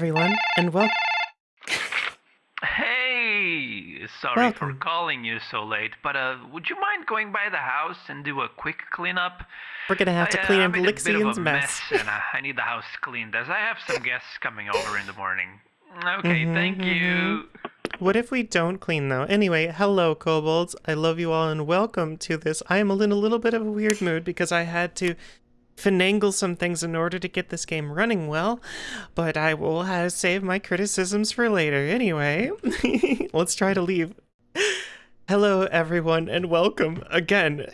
everyone, and welcome. Hey, sorry Welcome. for calling you so late, but uh, would you mind going by the house and do a quick cleanup? We're gonna have to I, uh, clean I up made a bit of Lixian's a mess. and uh, I need the house cleaned as I have some guests coming over in the morning. Okay, Mhm, thank you. What if we don't clean though? Anyway, hello kobolds. I love you all and welcome to this. I am in a little bit of a weird mood because I had to finagle some things in order to get this game running well, but I will have save my criticisms for later. Anyway, let's try to leave. Hello everyone and welcome again.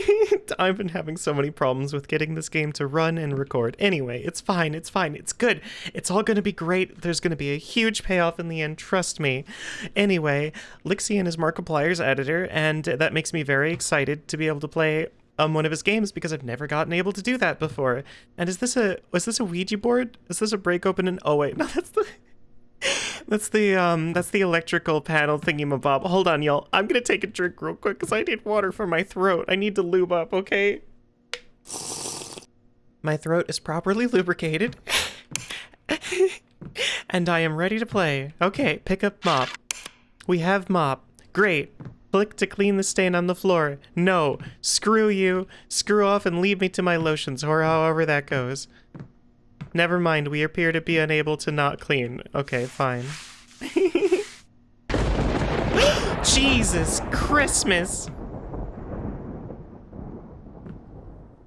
I've been having so many problems with getting this game to run and record. Anyway, it's fine, it's fine, it's good. It's all gonna be great. There's gonna be a huge payoff in the end, trust me. Anyway, Lixian is Markiplier's editor, and that makes me very excited to be able to play um, one of his games because I've never gotten able to do that before. And is this a was this a Ouija board? Is this a break open and oh wait, no, that's the that's the um that's the electrical panel thingy-mabob. Hold on, y'all. I'm gonna take a drink real quick because I need water for my throat. I need to lube up, okay? My throat is properly lubricated. and I am ready to play. Okay, pick up mop. We have mop. Great. Click to clean the stain on the floor. No. Screw you. Screw off and leave me to my lotions, or however that goes. Never mind, we appear to be unable to not clean. Okay, fine. Jesus Christmas!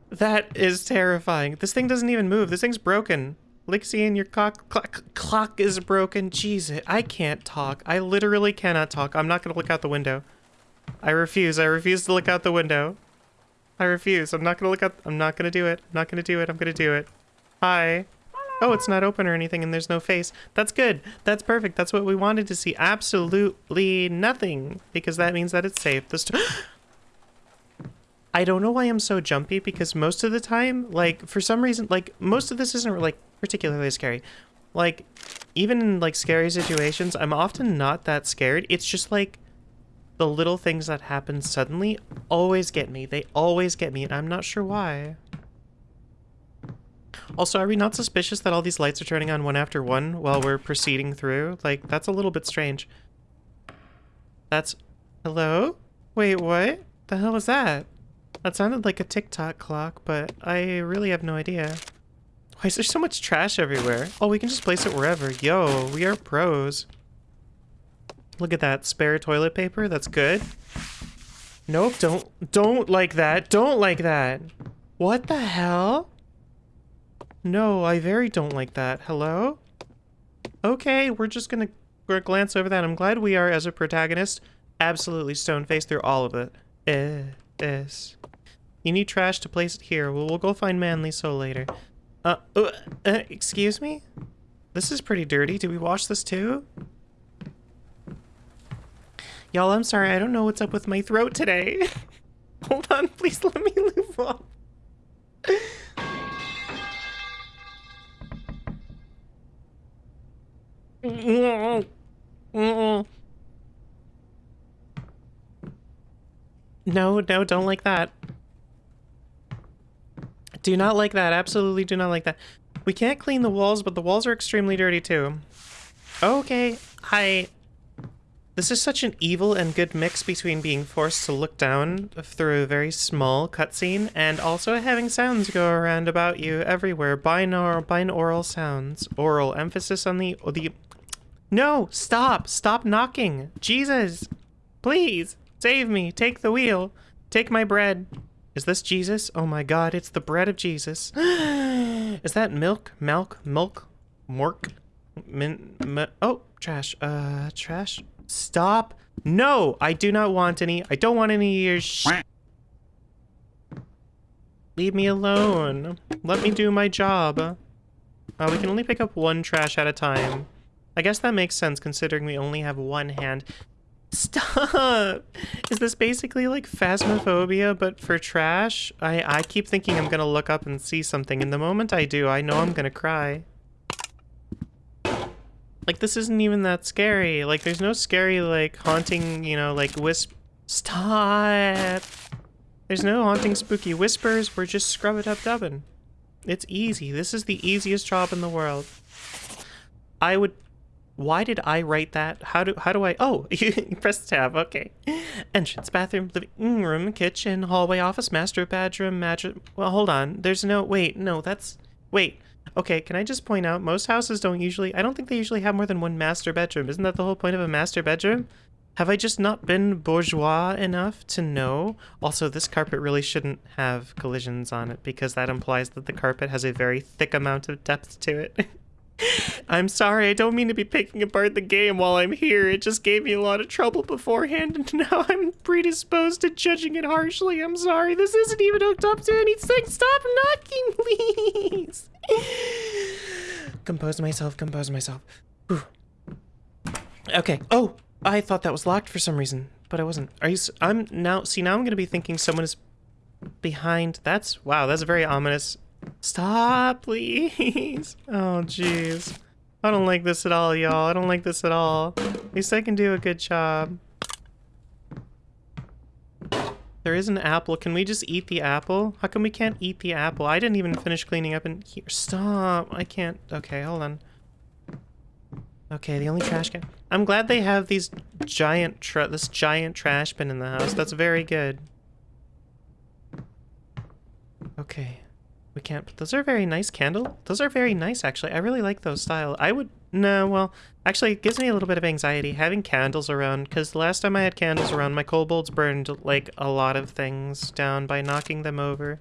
That is terrifying. This thing doesn't even move. This thing's broken. Lixian, your clock, clock clock is broken. Jesus, I can't talk. I literally cannot talk. I'm not gonna look out the window. I refuse. I refuse to look out the window. I refuse. I'm not gonna look out. I'm not gonna do it. I'm not gonna do it. I'm gonna do it. Hi. Oh, it's not open or anything, and there's no face. That's good. That's perfect. That's what we wanted to see. Absolutely nothing, because that means that it's safe. I don't know why I'm so jumpy because most of the time, like for some reason, like most of this isn't like particularly scary. Like even in like scary situations, I'm often not that scared. It's just like the little things that happen suddenly always get me. They always get me, and I'm not sure why. Also, are we not suspicious that all these lights are turning on one after one while we're proceeding through? Like, that's a little bit strange. That's... Hello? Wait, what? The hell was that? That sounded like a TikTok clock, but I really have no idea. Why is there so much trash everywhere? Oh, we can just place it wherever. Yo, we are pros. Look at that. Spare toilet paper? That's good. Nope, don't... Don't like that. Don't like that. What the hell? No, I very don't like that. Hello? Okay, we're just gonna glance over that. I'm glad we are, as a protagonist, absolutely stone-faced through all of it. Eh, yes. You need trash to place it here. Well, we'll go find Manly Soul later. Uh, uh, uh, excuse me? This is pretty dirty. Did we wash this too? Y'all, I'm sorry. I don't know what's up with my throat today. Hold on, please let me move on. No, no, don't like that. Do not like that. Absolutely do not like that. We can't clean the walls, but the walls are extremely dirty too. Okay, I... This is such an evil and good mix between being forced to look down through a very small cutscene and also having sounds go around about you everywhere. Binaural, binaural sounds. Oral. Emphasis on the... the no! Stop! Stop knocking! Jesus! Please! Save me! Take the wheel! Take my bread! Is this Jesus? Oh my god, it's the bread of Jesus. Is that milk? Milk? Milk? Mork? Min, mi- oh, trash. Uh, trash? Stop. No, I do not want any. I don't want any of your sh- Leave me alone. Let me do my job. Uh, we can only pick up one trash at a time. I guess that makes sense considering we only have one hand. Stop! Is this basically like phasmophobia but for trash? I, I keep thinking I'm gonna look up and see something, and the moment I do, I know I'm gonna cry. Like, this isn't even that scary. Like, there's no scary, like, haunting, you know, like, wisp... Stop! There's no haunting spooky whispers, we're just scrub it up dubbing. It's easy. This is the easiest job in the world. I would why did I write that? How do how do I? Oh, you press tab. Okay. Entrance, bathroom, living room, kitchen, hallway, office, master bedroom, mattress. Well, hold on. There's no wait. No, that's wait. Okay, can I just point out most houses don't usually. I don't think they usually have more than one master bedroom. Isn't that the whole point of a master bedroom? Have I just not been bourgeois enough to know? Also, this carpet really shouldn't have collisions on it because that implies that the carpet has a very thick amount of depth to it. I'm sorry, I don't mean to be picking apart the game while I'm here. It just gave me a lot of trouble beforehand, and now I'm predisposed to judging it harshly. I'm sorry, this isn't even hooked up to anything. Stop knocking, please. compose myself, compose myself. Whew. Okay. Oh, I thought that was locked for some reason, but I wasn't. Are you? I'm now. See, now I'm gonna be thinking someone is behind. That's wow. That's a very ominous. Stop, please. Oh, jeez. I don't like this at all, y'all. I don't like this at all. At least I can do a good job. There is an apple. Can we just eat the apple? How come we can't eat the apple? I didn't even finish cleaning up in here. Stop. I can't. Okay, hold on. Okay, the only trash can. I'm glad they have these giant this giant trash bin in the house. That's very good. Okay. We can't but those are very nice candle. Those are very nice actually. I really like those style. I would no, well, actually it gives me a little bit of anxiety having candles around cuz the last time I had candles around my kobolds burned like a lot of things down by knocking them over.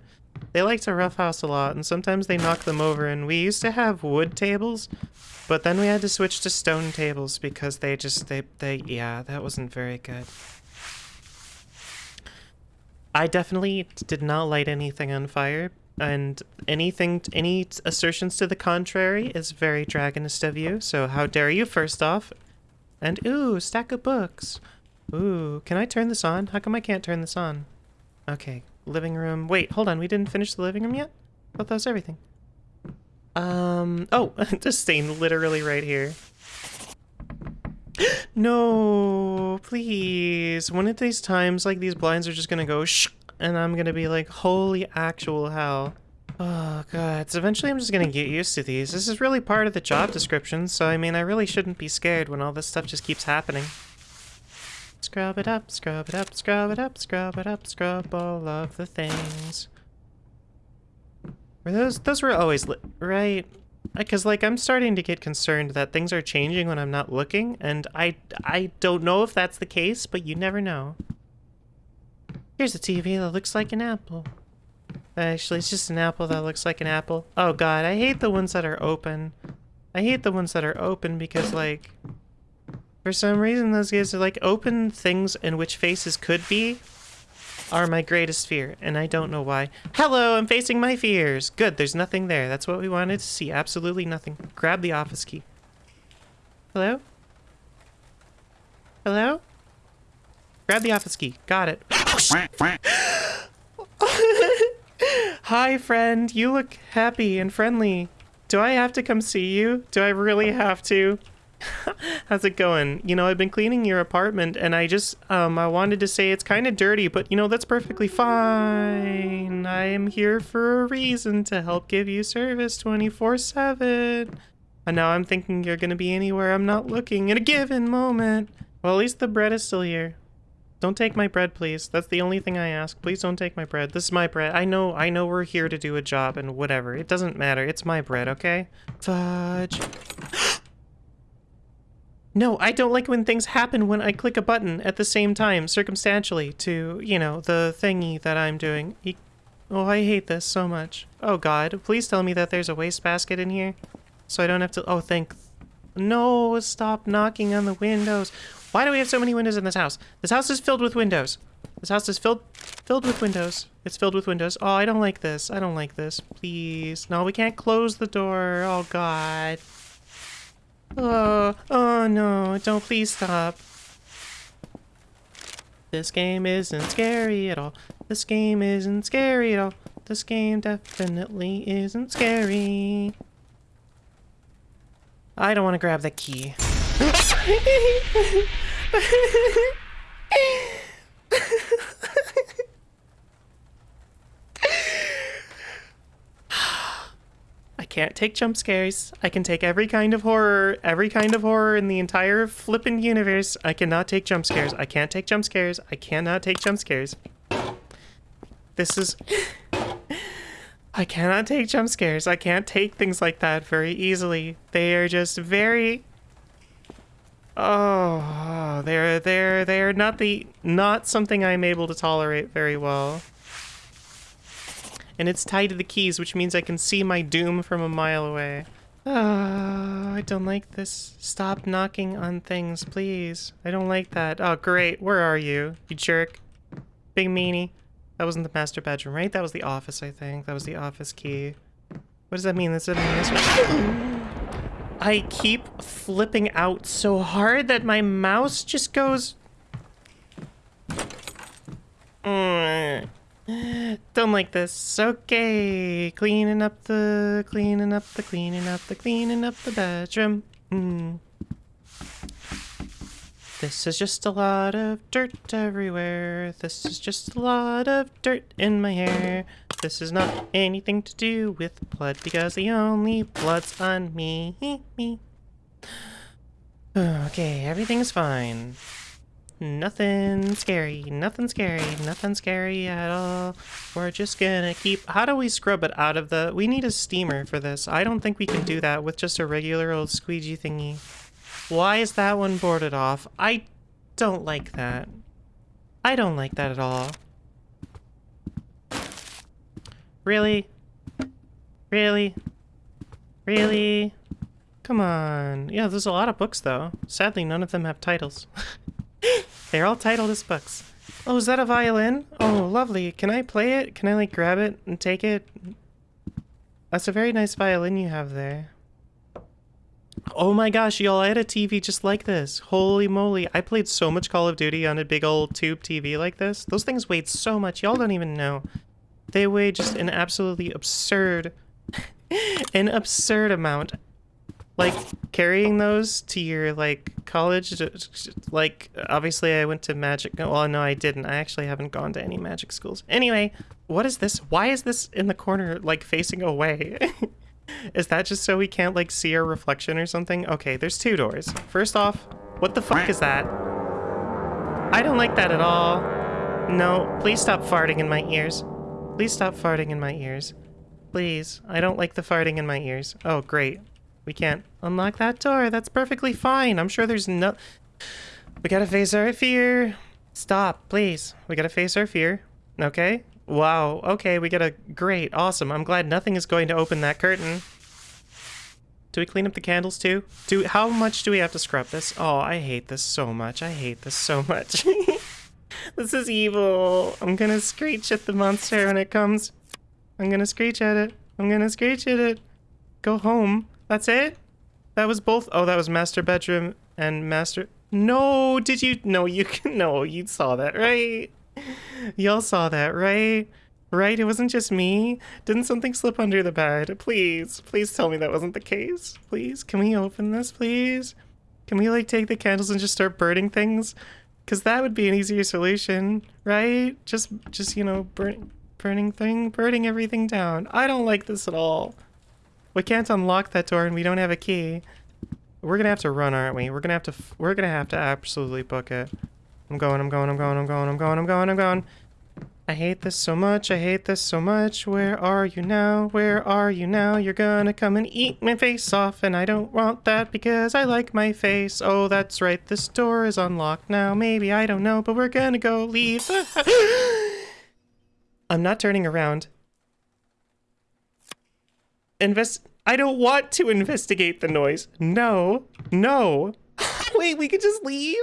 They like to roughhouse a lot and sometimes they knock them over and we used to have wood tables but then we had to switch to stone tables because they just they they yeah, that wasn't very good. I definitely did not light anything on fire, and anything, any assertions to the contrary is very dragonist of you. So how dare you, first off? And ooh, stack of books. Ooh, can I turn this on? How come I can't turn this on? Okay, living room. Wait, hold on. We didn't finish the living room yet. Thought that was everything. Um. Oh, just staying literally right here. No, please. One of these times, like, these blinds are just gonna go shh, and I'm gonna be like, holy actual hell. Oh, God. So eventually I'm just gonna get used to these. This is really part of the job description, so I mean, I really shouldn't be scared when all this stuff just keeps happening. Scrub it up, scrub it up, scrub it up, scrub it up, scrub all of the things. Were those, those were always right? Because, like, I'm starting to get concerned that things are changing when I'm not looking, and I, I don't know if that's the case, but you never know. Here's a TV that looks like an apple. Actually, it's just an apple that looks like an apple. Oh god, I hate the ones that are open. I hate the ones that are open because, like, for some reason those guys are like open things in which faces could be are my greatest fear, and I don't know why. Hello, I'm facing my fears. Good, there's nothing there. That's what we wanted to see. Absolutely nothing. Grab the office key. Hello? Hello? Grab the office key. Got it. Hi, friend. You look happy and friendly. Do I have to come see you? Do I really have to? How's it going? You know, I've been cleaning your apartment and I just, um, I wanted to say it's kind of dirty, but you know, that's perfectly fine. I am here for a reason to help give you service 24 7. And now I'm thinking you're gonna be anywhere I'm not looking in a given moment. Well, at least the bread is still here. Don't take my bread, please. That's the only thing I ask. Please don't take my bread. This is my bread. I know, I know we're here to do a job and whatever. It doesn't matter. It's my bread, okay? Fudge. No, I don't like when things happen when I click a button at the same time, circumstantially, to, you know, the thingy that I'm doing. E- Oh, I hate this so much. Oh god, please tell me that there's a wastebasket in here. So I don't have to- oh, thank- No, stop knocking on the windows. Why do we have so many windows in this house? This house is filled with windows. This house is filled filled with windows. It's filled with windows. Oh, I don't like this. I don't like this. Please. No, we can't close the door. Oh god. Oh, oh no, don't please stop. This game isn't scary at all. This game isn't scary at all. This game definitely isn't scary. I don't want to grab the key. I can't take jump scares. I can take every kind of horror, every kind of horror in the entire flippin' universe. I cannot take jump scares. I can't take jump scares. I cannot take jump scares. This is. I cannot take jump scares. I can't take things like that very easily. They are just very. Oh, they're they're they're not the not something I'm able to tolerate very well and it's tied to the keys, which means I can see my doom from a mile away. Oh, I don't like this. Stop knocking on things, please. I don't like that. Oh, great. Where are you, you jerk? Big meanie. That wasn't the master bedroom, right? That was the office, I think. That was the office key. What does that mean? Does that mean this? I keep flipping out so hard that my mouse just goes... Mm. Don't like this. Okay, cleaning up the, cleaning up the, cleaning up the, cleaning up the bedroom. Mm. This is just a lot of dirt everywhere. This is just a lot of dirt in my hair. This is not anything to do with blood because the only blood's on me. Okay, everything's fine. Nothing scary, nothing scary, nothing scary at all. We're just gonna keep... How do we scrub it out of the... We need a steamer for this. I don't think we can do that with just a regular old squeegee thingy. Why is that one boarded off? I don't like that. I don't like that at all. Really? Really? Really? Come on. Yeah, there's a lot of books, though. Sadly, none of them have titles. They're all titled as books. Oh, is that a violin? Oh, lovely. Can I play it? Can I, like, grab it and take it? That's a very nice violin you have there. Oh my gosh, y'all, I had a TV just like this. Holy moly. I played so much Call of Duty on a big old tube TV like this. Those things weighed so much. Y'all don't even know. They weigh just an absolutely absurd, an absurd amount. Like carrying those to your like college like obviously i went to magic well no i didn't. I actually haven't gone to any magic schools. Anyway what is this? Why is this in the corner like facing away? Is that just so we can't like see our reflection or something? Okay there's two doors. First off what the fuck is that? I don't like that at all. No please stop farting in my ears please stop farting in my ears please i don't like the farting in my ears oh great we can't unlock that door. That's perfectly fine. I'm sure there's no... We gotta face our fear. Stop, please. We gotta face our fear. Okay? Wow. Okay, we got a... Great. Awesome. I'm glad nothing is going to open that curtain. Do we clean up the candles too? Do How much do we have to scrub this? Oh, I hate this so much. I hate this so much. this is evil. I'm gonna screech at the monster when it comes. I'm gonna screech at it. I'm gonna screech at it. Go home. That's it? That was both? Oh, that was master bedroom and master... No, did you... No, you... Can. No, you saw that, right? Y'all saw that, right? Right? It wasn't just me? Didn't something slip under the bed? Please, please tell me that wasn't the case. Please, can we open this, please? Can we, like, take the candles and just start burning things? Because that would be an easier solution, right? Just, just you know, burn, burning thing, burning everything down. I don't like this at all. We can't unlock that door and we don't have a key. We're gonna have to run, aren't we? We're gonna have to, we're gonna have to absolutely book it. I'm going, I'm going, I'm going, I'm going, I'm going, I'm going, I'm going. I hate this so much, I hate this so much. Where are you now? Where are you now? You're gonna come and eat my face off, and I don't want that because I like my face. Oh, that's right, this door is unlocked now. Maybe, I don't know, but we're gonna go leave. I'm not turning around invest I don't want to investigate the noise. No. No. Wait, we could just leave?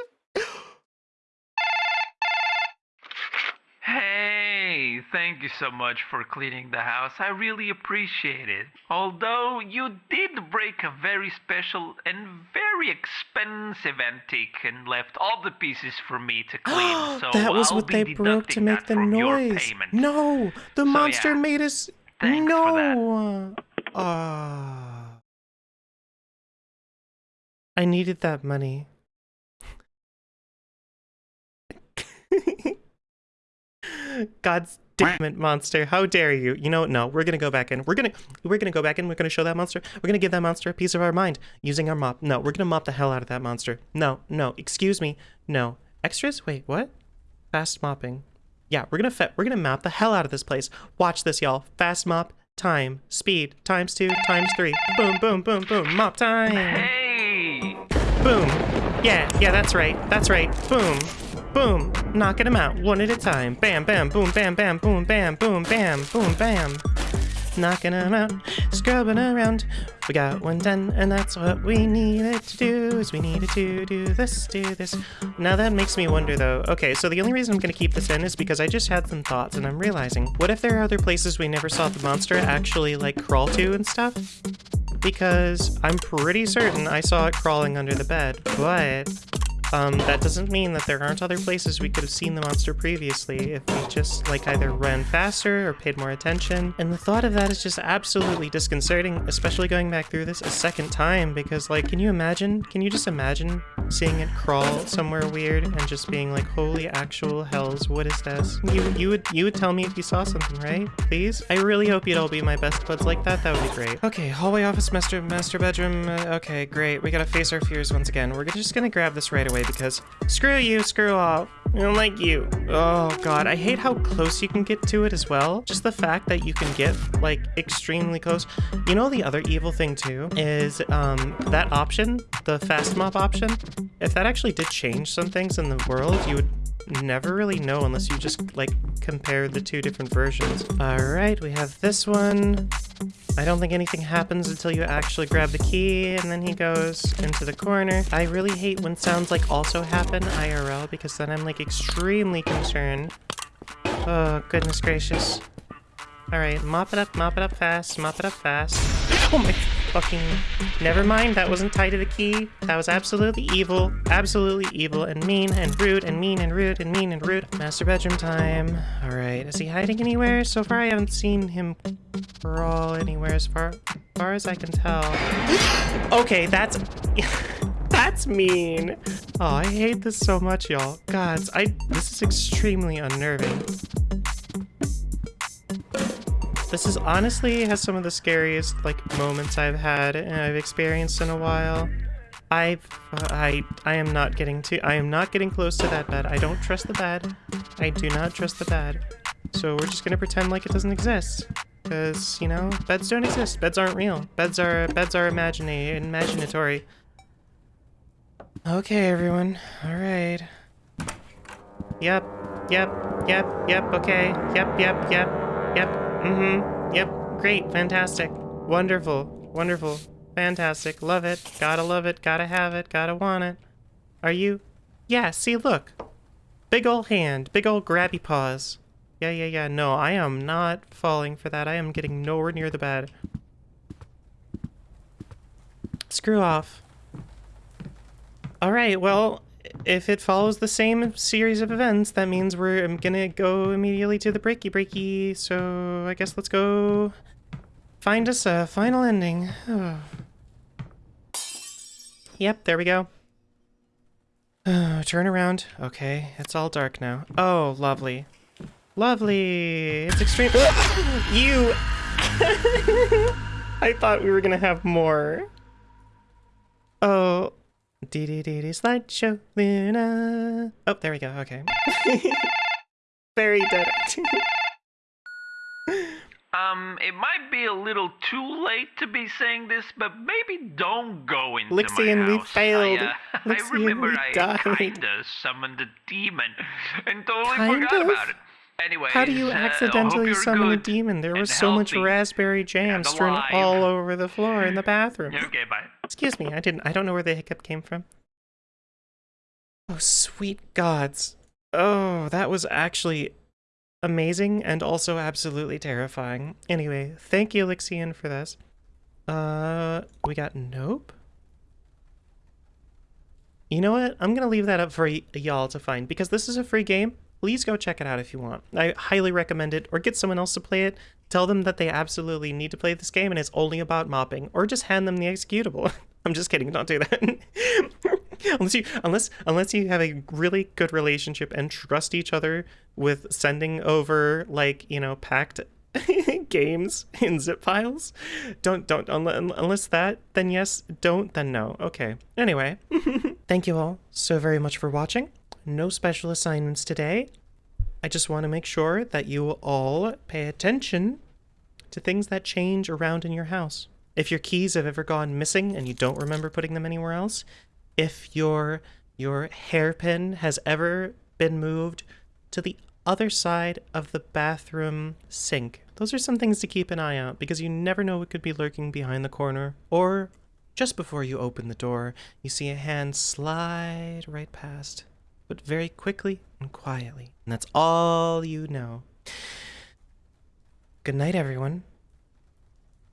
Hey, thank you so much for cleaning the house. I really appreciate it. Although you did break a very special and very expensive antique and left all the pieces for me to clean. So that was I'll what they broke to make the noise. No, the So, monster yeah. made us. Thanks no. Ah. I needed that money. God's damn it, monster! How dare you? You know? No, we're gonna go back in. We're gonna we're gonna go back in. We're gonna show that monster. We're gonna give that monster a piece of our mind using our mop. No, we're gonna mop the hell out of that monster. No, no, excuse me. No extras. Wait, what? Fast mopping. Yeah, we're gonna we're gonna mop the hell out of this place. Watch this, y'all. Fast mop. Time, speed, times two, times three. Boom, boom, boom, boom. Mop time. Hey! Boom. Yeah, yeah, that's right. That's right. Boom. Boom. Knocking them out one at a time. Bam, bam, boom, bam, bam, boom, bam, boom, bam, boom, bam. Knocking them out, scrubbing around. We got one done, and that's what we needed to do. Is we needed to do this, do this. Now that makes me wonder, though. Okay, so the only reason I'm gonna keep this in is because I just had some thoughts, and I'm realizing, what if there are other places we never saw the monster actually like crawl to and stuff? because I'm pretty certain I saw it crawling under the bed, but um, that doesn't mean that there aren't other places we could have seen the monster previously if we just like either ran faster or paid more attention. And the thought of that is just absolutely disconcerting, especially going back through this a second time because like, can you imagine? Can you just imagine seeing it crawl somewhere weird and just being like, holy actual hells, what is this? You you would you would tell me if you saw something, right? Please? I really hope you'd all be my best buds like that. That would be great. Okay, hallway office master master bedroom. Uh, okay, great. We gotta face our fears once again. We're just gonna grab this right away because screw you, screw off. I don't like you. Oh god, I hate how close you can get to it as well. Just the fact that you can get like extremely close. You know the other evil thing too is um that option, the fast mop option. If that actually did change some things in the world, you would never really know unless you just like compare the two different versions. All right, we have this one. I don't think anything happens until you actually grab the key and then he goes into the corner. I really hate when sounds like also happen IRL because then I'm like extremely concerned. Oh, goodness gracious. Alright, mop it up, mop it up fast, mop it up fast. Oh my fucking... Never mind, that wasn't tied to the key. That was absolutely evil, absolutely evil, and mean, and rude, and mean, and rude, and mean, and rude. Master bedroom time. Alright, is he hiding anywhere? So far I haven't seen him crawl anywhere as far, far as I can tell. okay, that's... That's mean. Oh, I hate this so much, y'all. Gods, I this is extremely unnerving. This is honestly has some of the scariest like moments I've had and I've experienced in a while. I've I I am not getting to I am not getting close to that bed. I don't trust the bed. I do not trust the bed. So we're just gonna pretend like it doesn't exist. Cause, you know, beds don't exist. Beds aren't real. Beds are beds are imaginary, imaginatory. Okay, everyone. Alright. Yep. Yep. Yep. Yep. Okay. Yep. Yep. Yep. Yep. Mm-hmm. Yep. Great. Fantastic. Wonderful. Wonderful. Fantastic. Love it. Gotta love it. Gotta have it. Gotta want it. Are you? Yeah, see, look. Big ol' hand. Big ol' grabby paws. Yeah, yeah, yeah. No, I am not falling for that. I am getting nowhere near the bed. Screw off. Alright, well, if it follows the same series of events, that means we're um, gonna go immediately to the breaky breaky, so I guess let's go find us a final ending. Yep, there we go. turn around. Okay, it's all dark now. Oh, lovely. Lovely! It's extreme- You! I thought we were gonna have more. Dee dee dee dee slideshow Luna. Oh, there we go. Okay. Very dead. um, it might be a little too late to be saying this, but maybe don't go into Lixian, my house. we failed. I, uh, I Lixian, remember we I died. kinda summoned a demon and totally Kind forgot of? about it. Anyway, How do you uh, accidentally you're summon a demon? There was so much raspberry jam strewn all over the floor in the bathroom. Okay, bye. Excuse me, I didn't. I don't know where the hiccup came from. Oh, sweet gods! Oh, that was actually amazing and also absolutely terrifying. Anyway, thank you, Lixian, for this. Uh, we got nope. You know what? I'm gonna leave that up for y'all to find because this is a free game. Please go check it out if you want. I highly recommend it, or get someone else to play it. Tell them that they absolutely need to play this game and it's only about mopping, or just hand them the executable. I'm just kidding, don't do that. unless you unless unless you have a really good relationship and trust each other with sending over like you know packed games in zip files don't don't unless that then yes don't then no okay anyway thank you all so very much for watching no special assignments today i just want to make sure that you all pay attention to things that change around in your house if your keys have ever gone missing and you don't remember putting them anywhere else if your your hairpin has ever been moved to the other side of the bathroom sink. Those are some things to keep an eye out because you never know what could be lurking behind the corner. Or just before you open the door, you see a hand slide right past, but very quickly and quietly. And that's all you know. Good night, everyone.